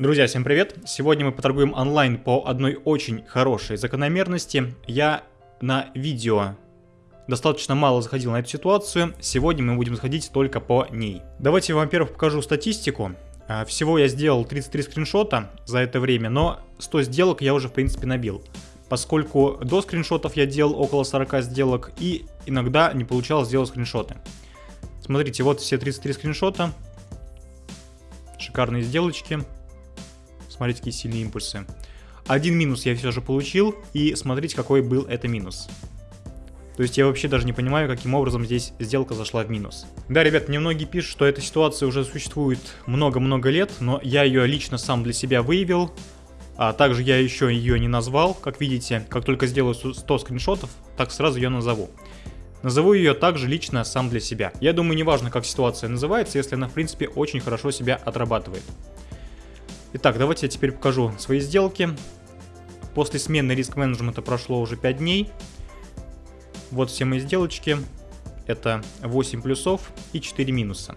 Друзья, всем привет! Сегодня мы поторгуем онлайн по одной очень хорошей закономерности. Я на видео достаточно мало заходил на эту ситуацию, сегодня мы будем заходить только по ней. Давайте я вам, во-первых, покажу статистику. А, всего я сделал 33 скриншота за это время, но 100 сделок я уже, в принципе, набил. Поскольку до скриншотов я делал около 40 сделок и иногда не получалось сделать скриншоты. Смотрите, вот все 33 скриншота. Шикарные сделочки. Смотрите, какие сильные импульсы. Один минус я все же получил, и смотрите, какой был это минус. То есть я вообще даже не понимаю, каким образом здесь сделка зашла в минус. Да, ребят, мне многие пишут, что эта ситуация уже существует много-много лет, но я ее лично сам для себя выявил. А также я еще ее не назвал, как видите, как только сделаю 100 скриншотов, так сразу ее назову. Назову ее также лично сам для себя. Я думаю, неважно, как ситуация называется, если она, в принципе, очень хорошо себя отрабатывает. Итак, давайте я теперь покажу свои сделки. После смены риск менеджмента прошло уже 5 дней. Вот все мои сделочки. Это 8 плюсов и 4 минуса.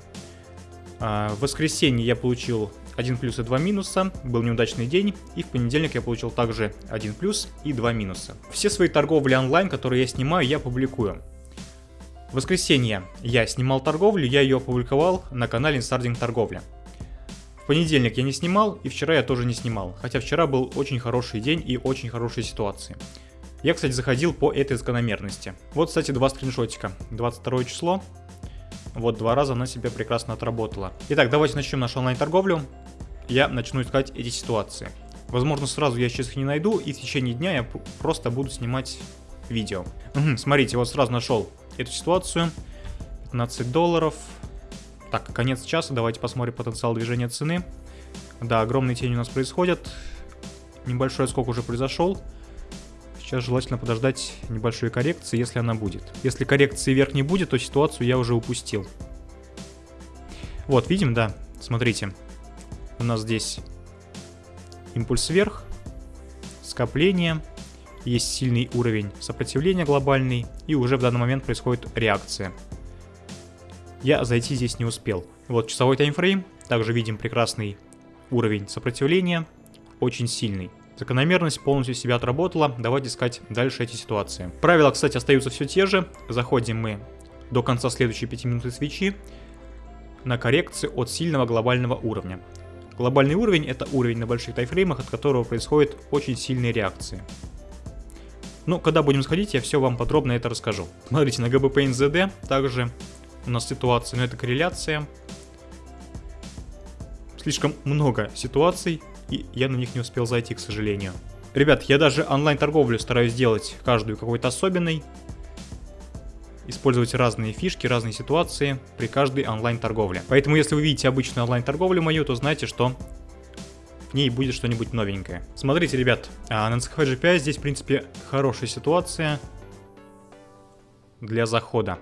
А, в воскресенье я получил 1 плюс и 2 минуса, был неудачный день, и в понедельник я получил также 1 плюс и 2 минуса. Все свои торговли онлайн, которые я снимаю, я публикую. В воскресенье я снимал торговлю, я ее опубликовал на канале Инстардинг Торговля. В понедельник я не снимал, и вчера я тоже не снимал, хотя вчера был очень хороший день и очень хорошие ситуации. Я, кстати, заходил по этой закономерности. Вот, кстати, два скриншотика. 22 число. Вот два раза она себя прекрасно отработала. Итак, давайте начнем нашу онлайн-торговлю. Я начну искать эти ситуации. Возможно, сразу я сейчас их не найду, и в течение дня я просто буду снимать видео. Угу, смотрите, вот сразу нашел эту ситуацию. 15 долларов, так, конец часа, давайте посмотрим потенциал движения цены. Да, огромные тени у нас происходят. Небольшой скок уже произошел. Сейчас желательно подождать небольшой коррекции, если она будет. Если коррекции вверх не будет, то ситуацию я уже упустил. Вот, видим, да, смотрите. У нас здесь импульс вверх, скопление, есть сильный уровень сопротивления глобальный, и уже в данный момент происходит реакция я зайти здесь не успел. Вот часовой таймфрейм, также видим прекрасный уровень сопротивления, очень сильный. Закономерность полностью себя отработала, давайте искать дальше эти ситуации. Правила, кстати, остаются все те же. Заходим мы до конца следующей 5 минуты свечи на коррекции от сильного глобального уровня. Глобальный уровень это уровень на больших тайфреймах, от которого происходят очень сильные реакции. Ну, когда будем сходить, я все вам подробно это расскажу. Смотрите, на NZD также у нас ситуации, но это корреляция. Слишком много ситуаций, и я на них не успел зайти, к сожалению. Ребят, я даже онлайн-торговлю стараюсь делать каждую какой-то особенной. Использовать разные фишки, разные ситуации при каждой онлайн-торговле. Поэтому, если вы видите обычную онлайн-торговлю мою, то знайте, что в ней будет что-нибудь новенькое. Смотрите, ребят, а, на NCHF GPI здесь, в принципе, хорошая ситуация для захода.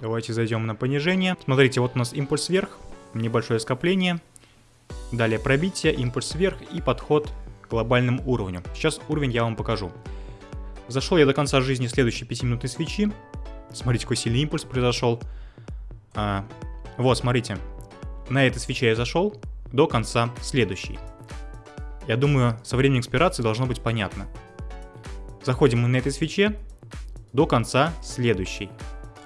Давайте зайдем на понижение. Смотрите, вот у нас импульс вверх, небольшое скопление. Далее пробитие, импульс вверх и подход к глобальному уровню. Сейчас уровень я вам покажу. Зашел я до конца жизни следующей 5-минутной свечи. Смотрите, какой сильный импульс произошел. А, вот, смотрите. На этой свече я зашел до конца следующей. Я думаю, со временем экспирации должно быть понятно. Заходим мы на этой свече до конца следующей.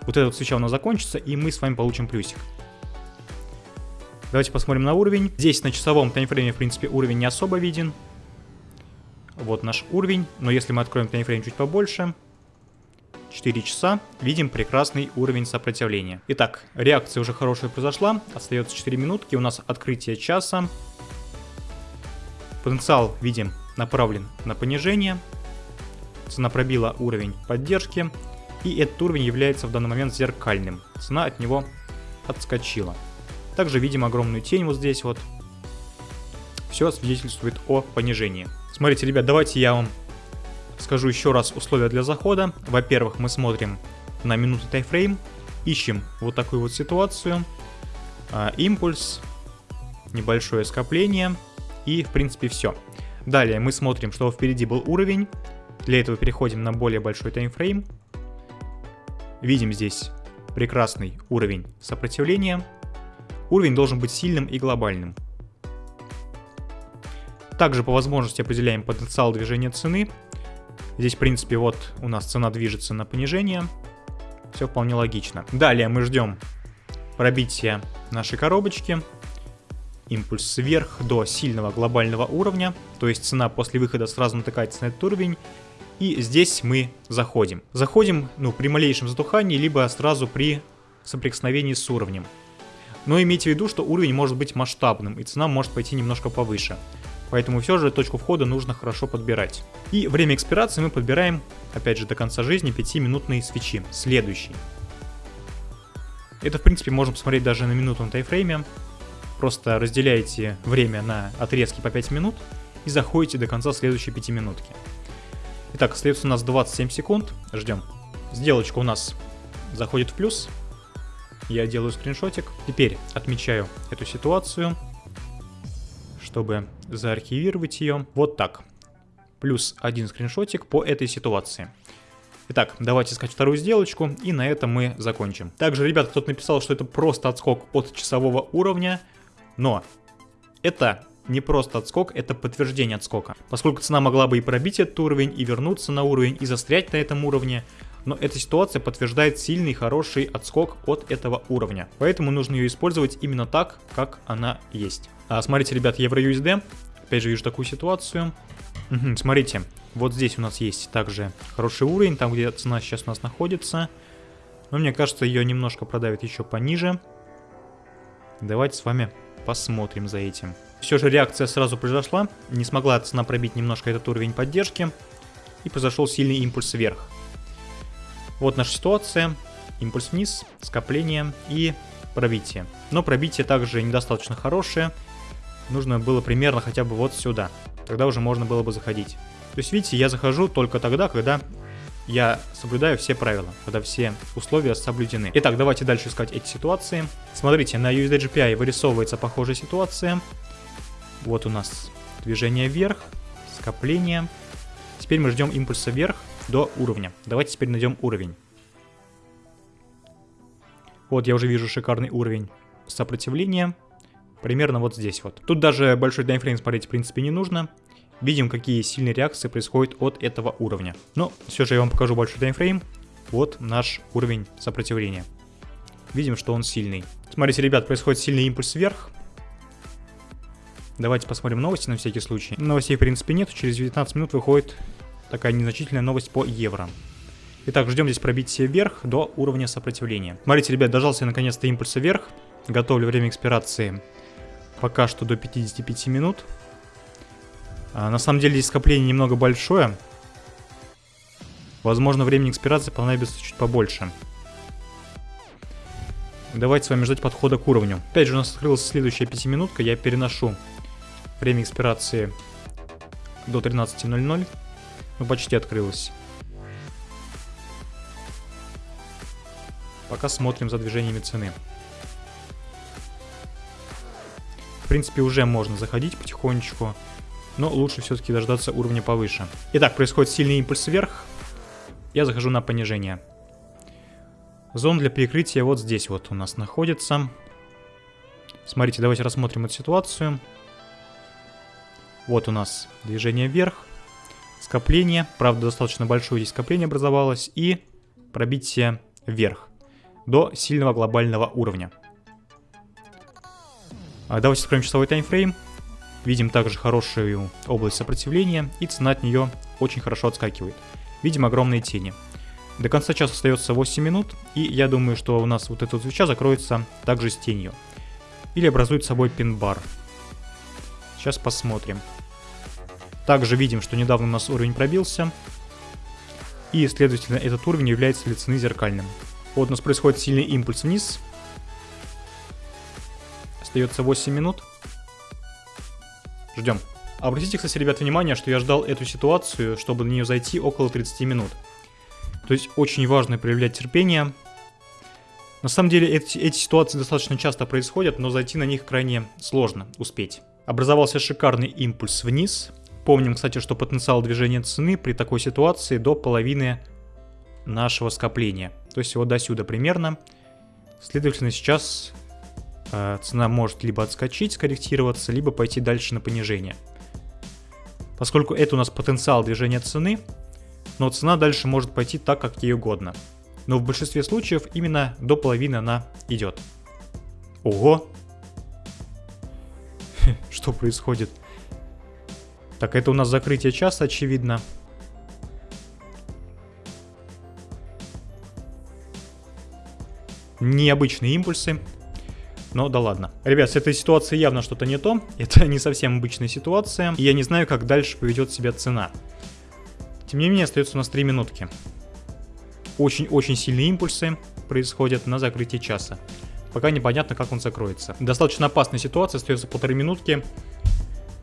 Вот эта вот свеча у нас закончится, и мы с вами получим плюсик. Давайте посмотрим на уровень. Здесь на часовом таймфрейме, в принципе, уровень не особо виден. Вот наш уровень. Но если мы откроем таймфрейм чуть побольше, 4 часа, видим прекрасный уровень сопротивления. Итак, реакция уже хорошая произошла. Остается 4 минутки. У нас открытие часа. Потенциал, видим, направлен на понижение. Цена пробила уровень поддержки. И этот уровень является в данный момент зеркальным. Цена от него отскочила. Также видим огромную тень вот здесь вот. Все свидетельствует о понижении. Смотрите, ребят, давайте я вам скажу еще раз условия для захода. Во-первых, мы смотрим на минутный тайфрейм, ищем вот такую вот ситуацию, а, импульс, небольшое скопление и в принципе все. Далее мы смотрим, что впереди был уровень, для этого переходим на более большой таймфрейм, Видим здесь прекрасный уровень сопротивления, уровень должен быть сильным и глобальным. Также по возможности определяем потенциал движения цены. Здесь, в принципе, вот у нас цена движется на понижение. Все вполне логично. Далее мы ждем пробития нашей коробочки. Импульс вверх до сильного глобального уровня. То есть цена после выхода сразу натыкается на этот уровень. И здесь мы заходим. Заходим ну, при малейшем затухании, либо сразу при соприкосновении с уровнем. Но имейте в виду, что уровень может быть масштабным, и цена может пойти немножко повыше. Поэтому все же точку входа нужно хорошо подбирать. И время экспирации мы подбираем, опять же, до конца жизни 5-минутные свечи. Следующий. Это, в принципе, можно посмотреть даже на минутном тайфрейме. Просто разделяете время на отрезки по 5 минут и заходите до конца следующей 5 минутки. Итак, остается у нас 27 секунд. Ждем. Сделочка у нас заходит в плюс. Я делаю скриншотик. Теперь отмечаю эту ситуацию чтобы заархивировать ее. Вот так. Плюс один скриншотик по этой ситуации. Итак, давайте искать вторую сделочку, и на этом мы закончим. Также, ребят, кто-то написал, что это просто отскок от часового уровня, но это не просто отскок, это подтверждение отскока. Поскольку цена могла бы и пробить этот уровень, и вернуться на уровень, и застрять на этом уровне, но эта ситуация подтверждает сильный хороший отскок от этого уровня. Поэтому нужно ее использовать именно так, как она есть. А, смотрите, ребят, EURUSD. Опять же вижу такую ситуацию. Угу, смотрите, вот здесь у нас есть также хороший уровень, там где цена сейчас у нас находится. Но мне кажется, ее немножко продавит еще пониже. Давайте с вами посмотрим за этим. Все же реакция сразу произошла. Не смогла цена пробить немножко этот уровень поддержки. И произошел сильный импульс вверх. Вот наша ситуация. Импульс вниз, скопление и пробитие. Но пробитие также недостаточно хорошее. Нужно было примерно хотя бы вот сюда. Тогда уже можно было бы заходить. То есть, видите, я захожу только тогда, когда я соблюдаю все правила, когда все условия соблюдены. Итак, давайте дальше искать эти ситуации. Смотрите, на USDGPI вырисовывается похожая ситуация. Вот у нас движение вверх, скопление. Теперь мы ждем импульса вверх до уровня. Давайте теперь найдем уровень. Вот я уже вижу шикарный уровень сопротивления. Примерно вот здесь вот. Тут даже большой таймфрейм смотреть в принципе не нужно. Видим, какие сильные реакции происходят от этого уровня. Но все же я вам покажу большой таймфрейм. Вот наш уровень сопротивления. Видим, что он сильный. Смотрите, ребят, происходит сильный импульс вверх. Давайте посмотрим новости на всякий случай. Новостей, в принципе, нет. Через 19 минут выходит такая незначительная новость по евро. Итак, ждем здесь пробития вверх до уровня сопротивления. Смотрите, ребят, дожался я наконец-то импульса вверх. Готовлю время экспирации пока что до 55 минут. А, на самом деле здесь скопление немного большое. Возможно, времени экспирации понадобится чуть побольше. Давайте с вами ждать подхода к уровню. Опять же, у нас открылась следующая пятиминутка. Я переношу время экспирации до 13.00. Ну, почти открылось. Пока смотрим за движениями цены. принципе, уже можно заходить потихонечку, но лучше все-таки дождаться уровня повыше. Итак, происходит сильный импульс вверх. Я захожу на понижение. Зона для перекрытия вот здесь вот у нас находится. Смотрите, давайте рассмотрим эту ситуацию. Вот у нас движение вверх, скопление, правда достаточно большое здесь скопление образовалось, и пробитие вверх до сильного глобального уровня. А давайте откроем часовой таймфрейм. Видим также хорошую область сопротивления, и цена от нее очень хорошо отскакивает. Видим огромные тени. До конца часа остается 8 минут, и я думаю, что у нас вот эта свеча закроется также с тенью. Или образует собой пин-бар. Сейчас посмотрим. Также видим, что недавно у нас уровень пробился. И, следовательно, этот уровень является для цены зеркальным. Вот у нас происходит сильный импульс вниз, Остается 8 минут. Ждем. Обратите, кстати, ребят, внимание, что я ждал эту ситуацию, чтобы на нее зайти около 30 минут. То есть очень важно проявлять терпение. На самом деле эти, эти ситуации достаточно часто происходят, но зайти на них крайне сложно успеть. Образовался шикарный импульс вниз. Помним, кстати, что потенциал движения цены при такой ситуации до половины нашего скопления. То есть вот до сюда примерно. Следовательно, сейчас э, цена может либо отскочить, скорректироваться, либо пойти дальше на понижение. Поскольку это у нас потенциал движения цены, но цена дальше может пойти так, как ей угодно. Но в большинстве случаев именно до половины она идет. Ого! Что происходит? Так, это у нас закрытие часа, очевидно. Необычные импульсы. Но да ладно. Ребят, с этой ситуацией явно что-то не то. Это не совсем обычная ситуация. И я не знаю, как дальше поведет себя цена. Тем не менее, остается у нас 3 минутки. Очень-очень сильные импульсы происходят на закрытии часа. Пока непонятно, как он закроется. Достаточно опасная ситуация, остается полторы минутки.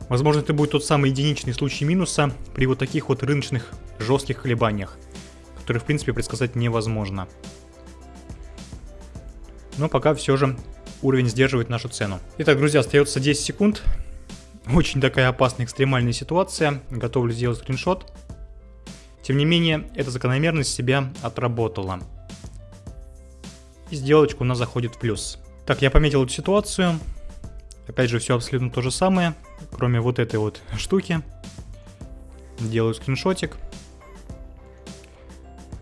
Возможно, это будет тот самый единичный случай минуса при вот таких вот рыночных жестких колебаниях, которые, в принципе, предсказать невозможно. Но пока все же уровень сдерживает нашу цену. Итак, друзья, остается 10 секунд. Очень такая опасная экстремальная ситуация. Готовлю сделать скриншот. Тем не менее, эта закономерность себя отработала. И сделочка у нас заходит в плюс. Так, я пометил эту ситуацию. Опять же, все абсолютно то же самое, кроме вот этой вот штуки. Делаю скриншотик.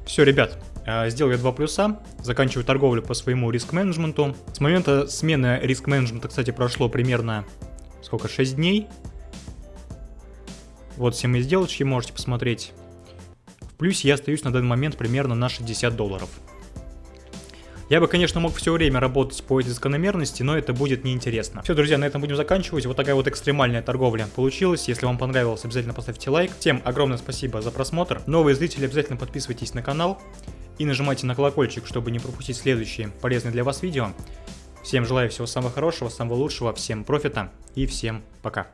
Все, ребят, а, сделал я два плюса, заканчиваю торговлю по своему риск-менеджменту. С момента смены риск-менеджмента, кстати, прошло примерно, сколько, 6 дней. Вот все мои сделочки, можете посмотреть. В плюсе я остаюсь на данный момент примерно на 60 долларов. Я бы, конечно, мог все время работать по этой закономерности, но это будет неинтересно. Все, друзья, на этом будем заканчивать. Вот такая вот экстремальная торговля получилась. Если вам понравилось, обязательно поставьте лайк. Всем огромное спасибо за просмотр. Новые зрители, обязательно подписывайтесь на канал и нажимайте на колокольчик, чтобы не пропустить следующие полезные для вас видео. Всем желаю всего самого хорошего, самого лучшего, всем профита и всем пока.